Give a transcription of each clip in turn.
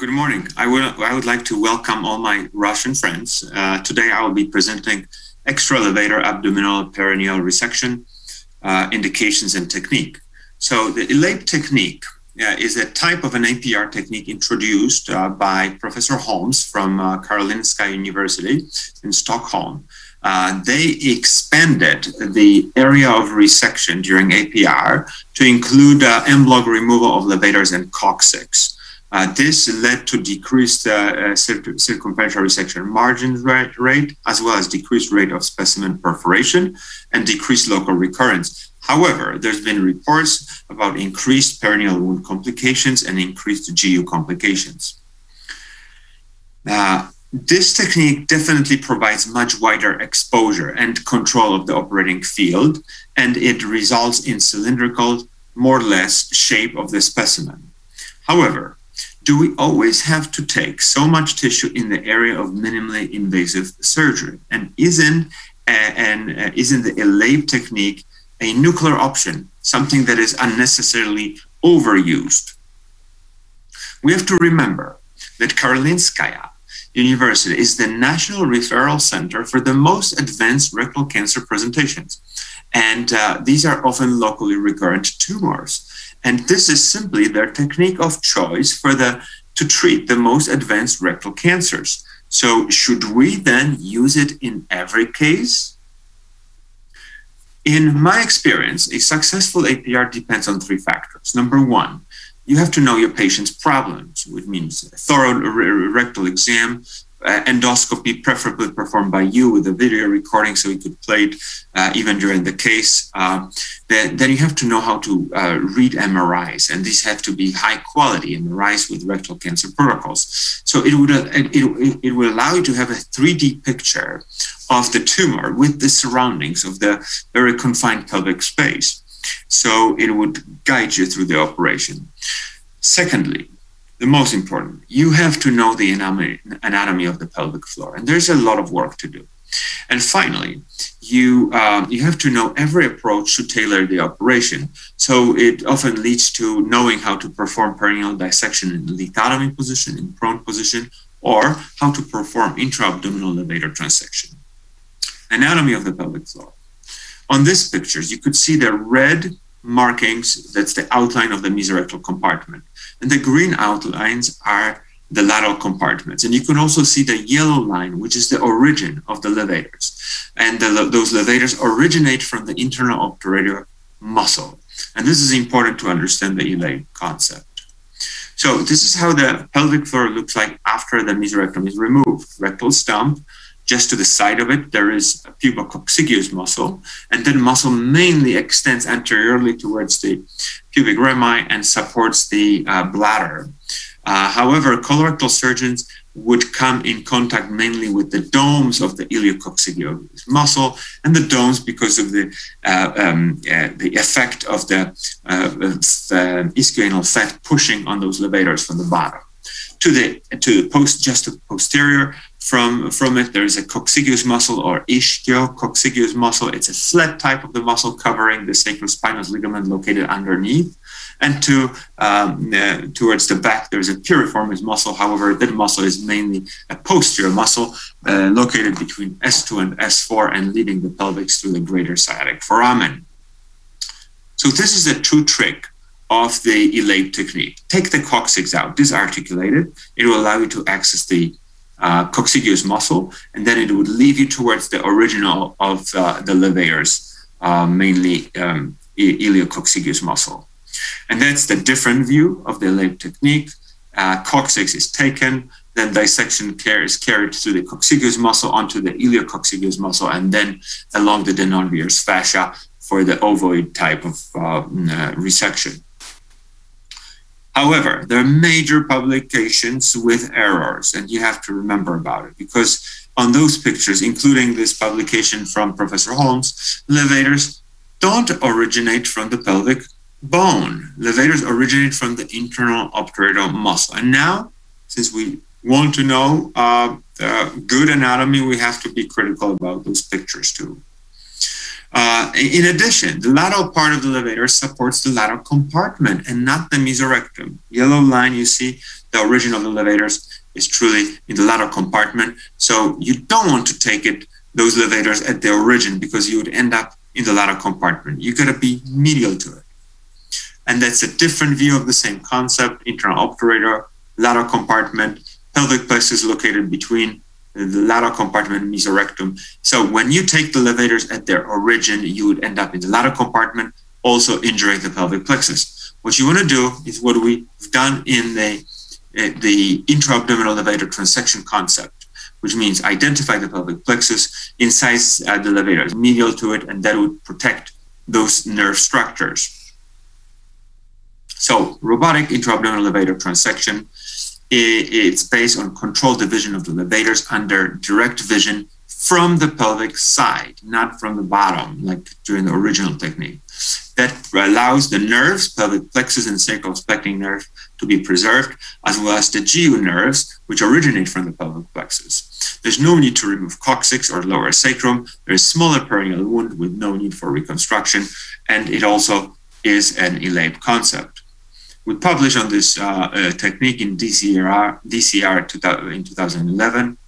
Good morning. I would, I would like to welcome all my Russian friends. Uh, today I will be presenting extra-levator abdominal perineal resection uh, indications and technique. So the ELAPE technique uh, is a type of an APR technique introduced uh, by Professor Holmes from uh, Karolinska University in Stockholm. Uh, they expanded the area of resection during APR to include en bloc removal of levators and coccyx. Uh, this led to decreased uh, uh, circumferential resection margin rate, as well as decreased rate of specimen perforation and decreased local recurrence. However, there's been reports about increased perineal wound complications and increased GU complications. Uh, this technique definitely provides much wider exposure and control of the operating field, and it results in cylindrical, more or less, shape of the specimen. However, do we always have to take so much tissue in the area of minimally invasive surgery? And isn't, uh, and uh, isn't the ELAPE technique a nuclear option, something that is unnecessarily overused? We have to remember that Karolinskaya University is the national referral center for the most advanced rectal cancer presentations. And uh, these are often locally recurrent tumors. And this is simply their technique of choice for the to treat the most advanced rectal cancers. So should we then use it in every case? In my experience, a successful APR depends on three factors. Number one, you have to know your patient's problems, which means a thorough rectal exam, uh, endoscopy, preferably performed by you with a video recording so you could play it uh, even during the case. Uh, then, then you have to know how to uh, read MRIs, and these have to be high quality MRIs with rectal cancer protocols. So it would, uh, it, it, it will allow you to have a 3D picture of the tumor with the surroundings of the very confined pelvic space. So it would guide you through the operation. Secondly, the most important, you have to know the anatomy of the pelvic floor, and there's a lot of work to do. And finally, you um, you have to know every approach to tailor the operation. So it often leads to knowing how to perform perineal dissection in lithotomy position, in prone position, or how to perform intra-abdominal levator transection. Anatomy of the pelvic floor. On this pictures, you could see the red markings, that's the outline of the mesorectal compartment. And the green outlines are the lateral compartments. And you can also see the yellow line, which is the origin of the levators. And the, those levators originate from the internal obturator muscle. And this is important to understand the ELAPE concept. So this is how the pelvic floor looks like after the mesorectum is removed. Rectal stump, just to the side of it, there is a pubococcygeus muscle, and then muscle mainly extends anteriorly towards the pubic rami and supports the uh, bladder. Uh, however, colorectal surgeons would come in contact mainly with the domes of the iliococcygeus muscle and the domes because of the uh, um, uh, the effect of the uh, ischial fat pushing on those levators from the bottom to the to the post just to posterior from from it. There is a coccygeus muscle or ischio-coccygeus muscle. It's a flat type of the muscle covering the sacrospinous ligament located underneath. And to um, uh, towards the back there's a piriformis muscle. However that muscle is mainly a posterior muscle uh, located between s2 and s4 and leading the pelvis through the greater sciatic foramen. So this is a true trick of the ELAPE technique. Take the coccyx out, disarticulate it. It will allow you to access the uh, muscle, and then it would lead you towards the original of uh, the levators, uh, mainly um, iliococcygeus muscle. And that's the different view of the ELAPE technique. Uh, coccyx is taken, then dissection care is carried through the coccygeus muscle onto the iliococcygeus muscle, and then along the Denonvilliers' fascia for the ovoid type of uh, resection. However, there are major publications with errors, and you have to remember about it because on those pictures, including this publication from Professor Holmes, levators don't originate from the pelvic bone. Levators originate from the internal obturator muscle. And now, since we want to know uh, good anatomy, we have to be critical about those pictures too. Uh, in addition, the lateral part of the levator supports the lateral compartment and not the mesorectum. Yellow line you see, the origin of the levators is truly in the lateral compartment. So you don't want to take it those levators at the origin because you would end up in the lateral compartment. You gotta be medial to it. And that's a different view of the same concept, internal obturator, lateral compartment, pelvic plexus located between the lateral compartment mesorectum. So when you take the levators at their origin, you would end up in the lateral compartment, also injuring the pelvic plexus. What you want to do is what we've done in the, uh, the intra-abdominal levator transection concept, which means identify the pelvic plexus, incise uh, the levator medial to it, and that would protect those nerve structures. So robotic intra-abdominal levator transection it's based on controlled division of the levators under direct vision from the pelvic side, not from the bottom, like during the original technique. That allows the nerves, pelvic plexus and sacral sacrosplanchnic nerve, to be preserved, as well as the GU nerves, which originate from the pelvic plexus. There's no need to remove coccyx or lower sacrum. There's smaller perineal wound with no need for reconstruction, and it also is an ELAPE concept we published on this uh, uh, technique in DCR, DCR in 2011.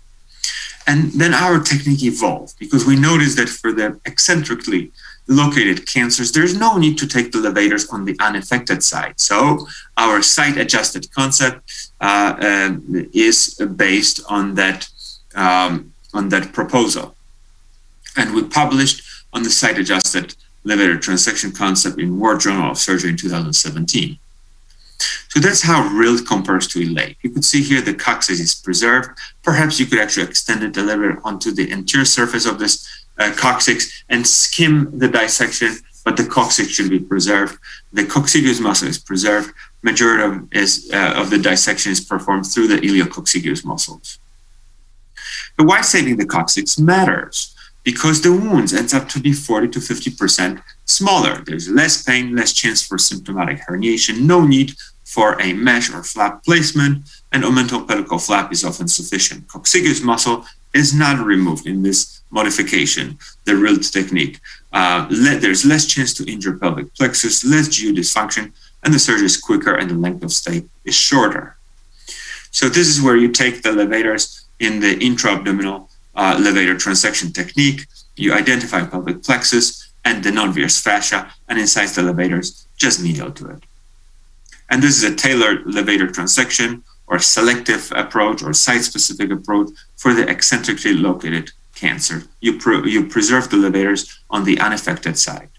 And then our technique evolved because we noticed that for the eccentrically located cancers, there's no need to take the levators on the unaffected side. So our site-adjusted concept uh, uh, is based on that um, on that proposal, and we published on the site-adjusted levator transection concept in World Journal of Surgery in 2017. So that's how RILT compares to ELAPE. You could see here the coccyx is preserved. Perhaps you could actually extend it a little bit onto the anterior surface of this uh, coccyx and skim the dissection, but the coccyx should be preserved. The coccygeus muscle is preserved. Majority of, is, uh, of the dissection is performed through the iliococcygeus muscles. But why saving the coccyx matters? Because the wounds ends up to be 40 to 50% smaller. There's less pain, less chance for symptomatic herniation, no need for a mesh or flap placement, and omental pedicle flap is often sufficient. Coccygeus muscle is not removed in this modification, the RILT technique. Uh, there's less chance to injure pelvic plexus, less GU dysfunction, and the surgery is quicker and the length of stay is shorter. So this is where you take the levators in the intra-abdominal uh, levator transection technique, you identify pelvic plexus and Denonvilliers' fascia and incise the levators just medial to it. And this is a tailored levator transection or selective approach or site-specific approach for the eccentrically located cancer. You, pre you preserve the levators on the unaffected side.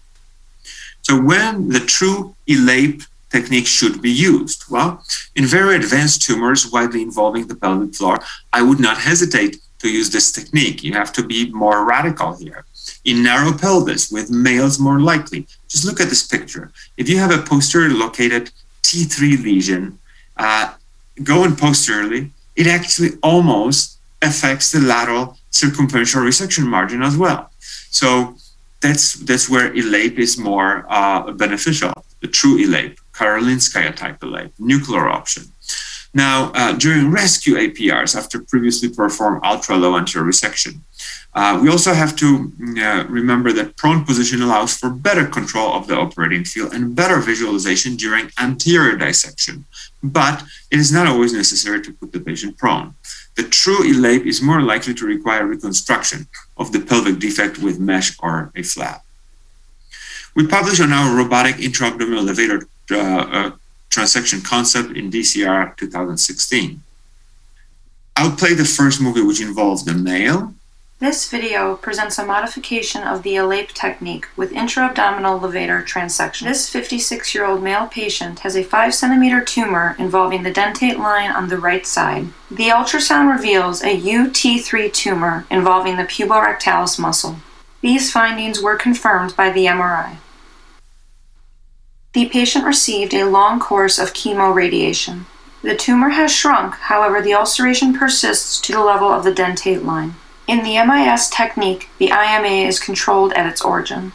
So when the true ELAPE technique should be used? Well, in very advanced tumors widely involving the pelvic floor, I would not hesitate to use this technique. You have to be more radical here. In narrow pelvis, with males more likely, just look at this picture. If you have a posterior located T3 lesion uh, going posteriorly, it actually almost affects the lateral circumferential resection margin as well. So that's that's where ELAPE is more uh, beneficial, the true ELAPE, Karolinskaya type ELAPE, nuclear option. Now, uh, during rescue APRs, after previously performed ultra-low anterior resection, uh, we also have to uh, remember that prone position allows for better control of the operating field and better visualization during anterior dissection. But it is not always necessary to put the patient prone. The true ELAPE is more likely to require reconstruction of the pelvic defect with mesh or a flap. We published on our robotic intra-abdominal levator uh, transection concept in DCR 2016. I'll play the first movie which involves the male. This video presents a modification of the ELAPE technique with intra-abdominal levator transection. This 56-year-old male patient has a 5 centimeter tumor involving the dentate line on the right side. The ultrasound reveals a UT3 tumor involving the puborectalis muscle. These findings were confirmed by the MRI. The patient received a long course of chemoradiation. The tumor has shrunk, however the ulceration persists to the level of the dentate line. In the MIS technique, the IMA is controlled at its origin.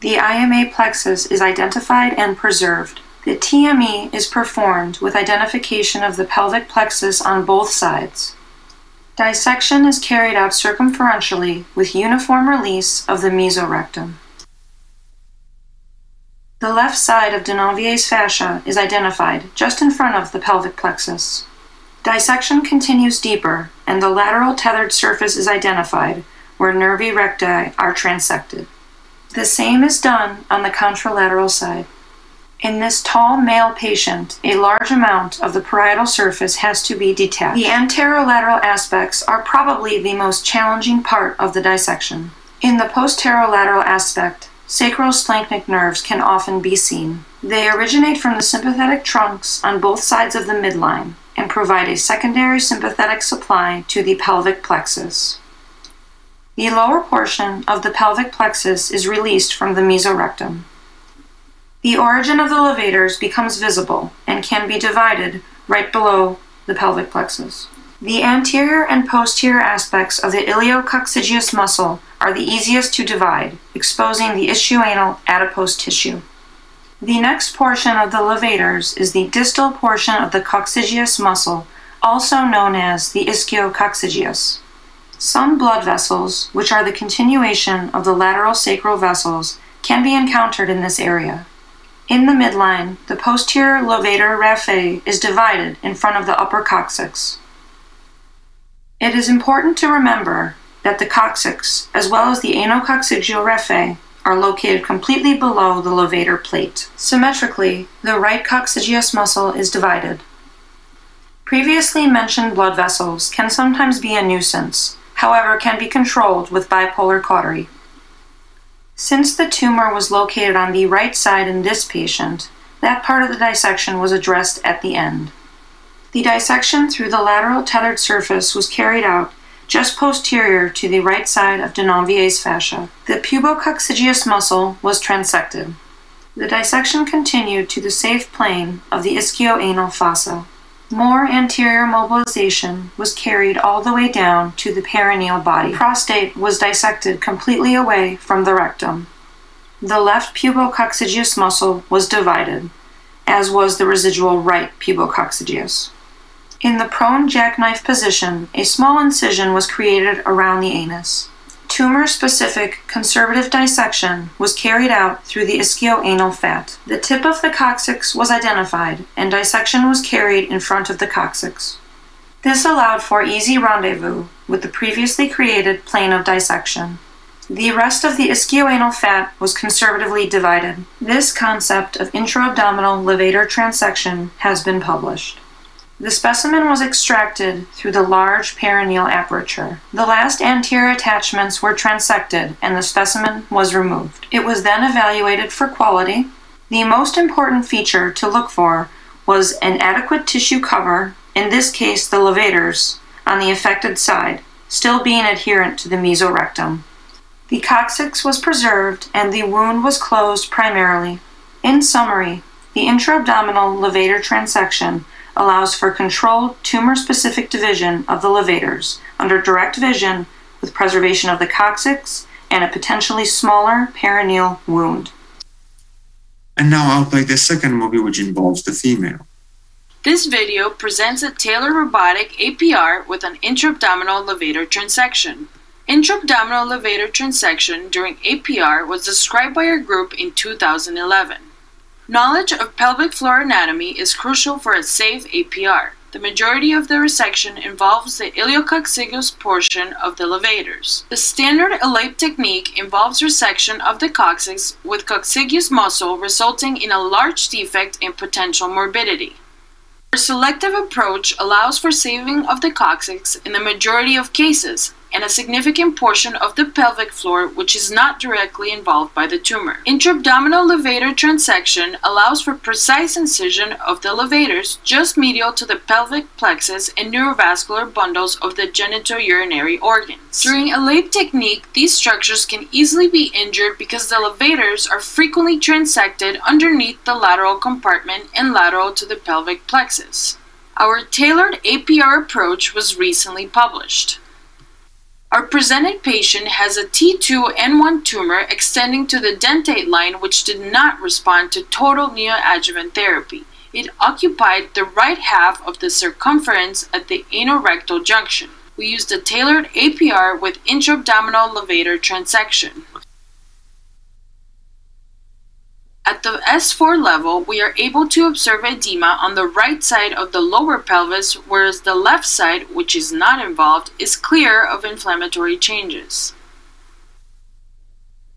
The IMA plexus is identified and preserved. The TME is performed with identification of the pelvic plexus on both sides. Dissection is carried out circumferentially with uniform release of the mesorectum. The left side of Denonvilliers' fascia is identified just in front of the pelvic plexus. Dissection continues deeper, and the lateral tethered surface is identified, where nervi recti are transected. The same is done on the contralateral side. In this tall male patient, a large amount of the parietal surface has to be detached. The anterolateral aspects are probably the most challenging part of the dissection. In the posterolateral aspect, sacrosplanchnic nerves can often be seen. They originate from the sympathetic trunks on both sides of the midline and provide a secondary sympathetic supply to the pelvic plexus. The lower portion of the pelvic plexus is released from the mesorectum. The origin of the levators becomes visible and can be divided right below the pelvic plexus. The anterior and posterior aspects of the iliococcygeus muscle are the easiest to divide, exposing the ischioanal adipose tissue. The next portion of the levators is the distal portion of the coccygeus muscle, also known as the ischio-coccygeus. Some blood vessels, which are the continuation of the lateral sacral vessels, can be encountered in this area. In the midline, the posterior levator raphe is divided in front of the upper coccyx. It is important to remember that the coccyx, as well as the anococcygeal raphe, are located completely below the levator plate. Symmetrically, the right coccygeus muscle is divided. Previously mentioned blood vessels can sometimes be a nuisance, however, can be controlled with bipolar cautery. Since the tumor was located on the right side in this patient, that part of the dissection was addressed at the end. The dissection through the lateral tethered surface was carried out just posterior to the right side of Denonvilliers' fascia. The pubococcygeus muscle was transected. The dissection continued to the safe plane of the ischioanal fossa. More anterior mobilization was carried all the way down to the perineal body. Prostate was dissected completely away from the rectum. The left pubococcygeus muscle was divided, as was the residual right pubococcygeus. In the prone jackknife position, a small incision was created around the anus. Tumor specific conservative dissection was carried out through the ischioanal fat. The tip of the coccyx was identified, and dissection was carried in front of the coccyx. This allowed for easy rendezvous with the previously created plane of dissection. The rest of the ischioanal fat was conservatively divided. This concept of intra-abdominal levator transection has been published. The specimen was extracted through the large perineal aperture. The last anterior attachments were transected and the specimen was removed. It was then evaluated for quality. The most important feature to look for was an adequate tissue cover, in this case the levators, on the affected side, still being adherent to the mesorectum. The coccyx was preserved and the wound was closed primarily. In summary, the intra-abdominal levator transection allows for controlled tumor-specific division of the levators under direct vision with preservation of the coccyx and a potentially smaller perineal wound. And now I'll play the second movie which involves the female. This video presents a Taylor robotic APR with an intra-abdominal levator transection. Intra-abdominal levator transection during APR was described by our group in 2011. Knowledge of pelvic floor anatomy is crucial for a safe APR. The majority of the resection involves the iliococcygeus portion of the levators. The standard ELAPE technique involves resection of the coccyx with coccygeus muscle resulting in a large defect and potential morbidity. Our selective approach allows for saving of the coccyx in the majority of cases, and a significant portion of the pelvic floor which is not directly involved by the tumor. Intra-abdominal levator transection allows for precise incision of the levators just medial to the pelvic plexus and neurovascular bundles of the genitourinary organs. During ELAPE technique, these structures can easily be injured because the levators are frequently transected underneath the lateral compartment and lateral to the pelvic plexus. Our tailored APR approach was recently published. Our presented patient has a T2N1 tumor extending to the dentate line which did not respond to total neoadjuvant therapy. It occupied the right half of the circumference at the anorectal junction. We used a tailored APR with intra-abdominal levator transection. At the S4 level, we are able to observe edema on the right side of the lower pelvis, whereas the left side, which is not involved, is clear of inflammatory changes.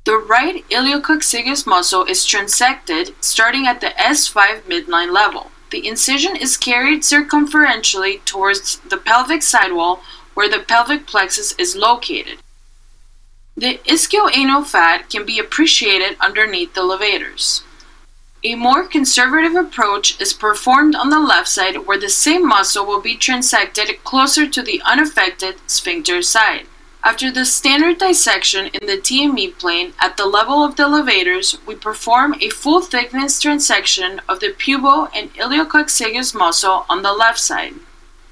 The right iliococcygeus muscle is transected starting at the S5 midline level. The incision is carried circumferentially towards the pelvic sidewall where the pelvic plexus is located. The ischioanal fat can be appreciated underneath the levators. A more conservative approach is performed on the left side where the same muscle will be transected closer to the unaffected sphincter side. After the standard dissection in the TME plane at the level of the levators, we perform a full thickness transection of the pubo and iliococcygeus muscle on the left side.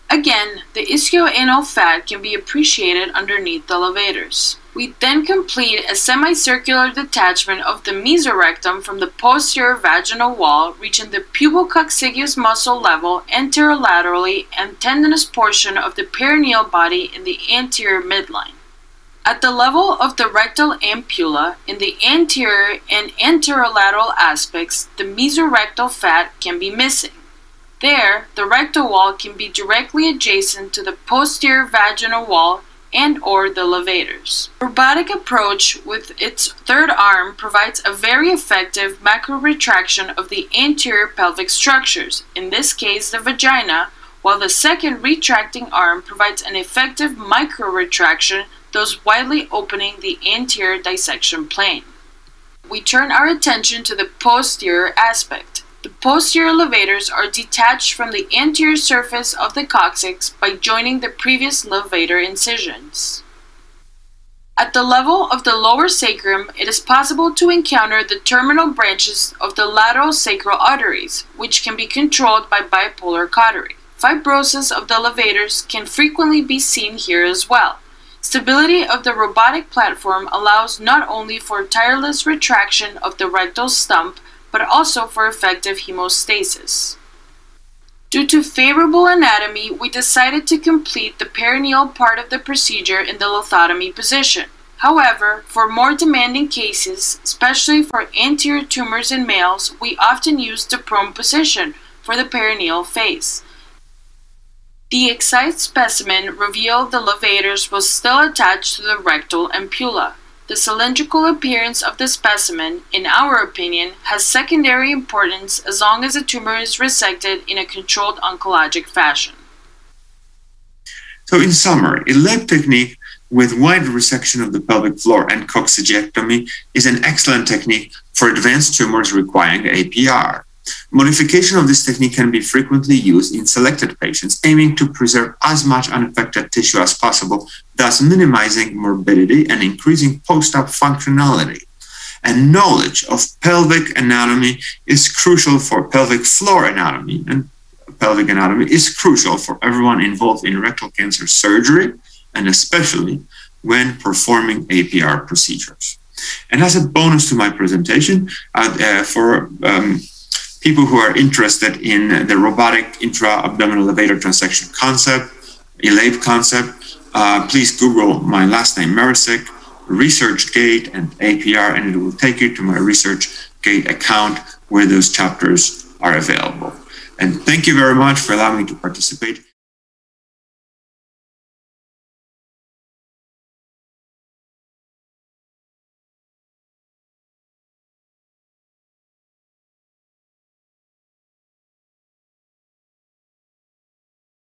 Again, the ischioanal fat can be appreciated underneath the levators. We then complete a semicircular detachment of the mesorectum from the posterior vaginal wall, reaching the pubococcygeus muscle level anterolaterally and tendinous portion of the perineal body in the anterior midline. At the level of the rectal ampulla, in the anterior and anterolateral aspects, the mesorectal fat can be missing. There, the rectal wall can be directly adjacent to the posterior vaginal wall and or the levators. Robotic approach with its third arm provides a very effective macro retraction of the anterior pelvic structures, in this case the vagina, while the second retracting arm provides an effective micro retraction, thus widely opening the anterior dissection plane. We turn our attention to the posterior aspect. The posterior levators are detached from the anterior surface of the coccyx by joining the previous levator incisions. At the level of the lower sacrum, it is possible to encounter the terminal branches of the lateral sacral arteries, which can be controlled by bipolar cautery. Fibrosis of the levators can frequently be seen here as well. Stability of the robotic platform allows not only for tireless retraction of the rectal stump, but also for effective hemostasis. Due to favorable anatomy, we decided to complete the perineal part of the procedure in the lithotomy position. However, for more demanding cases, especially for anterior tumors in males, we often use the prone position for the perineal phase. The excised specimen revealed the levators was still attached to the rectal ampulla. The cylindrical appearance of the specimen, in our opinion, has secondary importance as long as the tumor is resected in a controlled oncologic fashion. So in summary, ELAPE technique with wide resection of the pelvic floor and coccygectomy is an excellent technique for advanced tumors requiring APR. Modification of this technique can be frequently used in selected patients, aiming to preserve as much unaffected tissue as possible, thus minimizing morbidity and increasing post-op functionality. And knowledge of pelvic anatomy is crucial for pelvic floor anatomy, and pelvic anatomy is crucial for everyone involved in rectal cancer surgery, and especially when performing APR procedures. And as a bonus to my presentation, uh, for um, people who are interested in the robotic intra-abdominal levator transection concept, ELAPE concept, uh, please Google my last name, Marecik, ResearchGate and APR, and it will take you to my ResearchGate account where those chapters are available. And thank you very much for allowing me to participate.